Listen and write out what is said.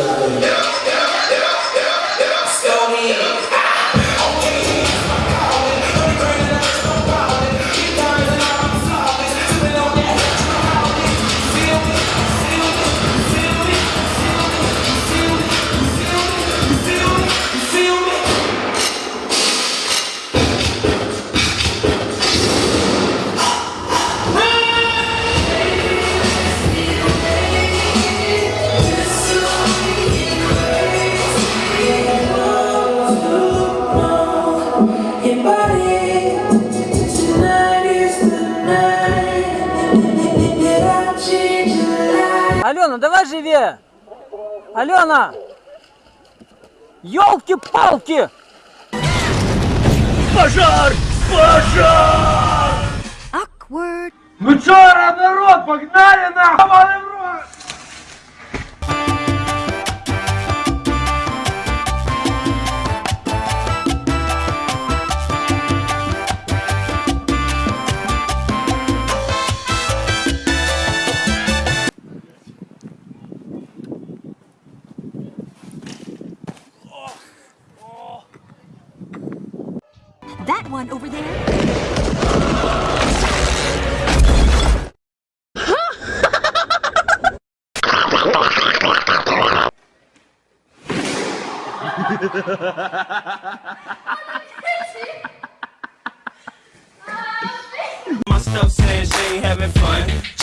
Yeah. Алена, давай живее! Алена! Ёлки-палки! Пожар! Пожар! Awkward. Ну чё, народ, погнали нахуй! One over there. My stuff saying she ain't having fun.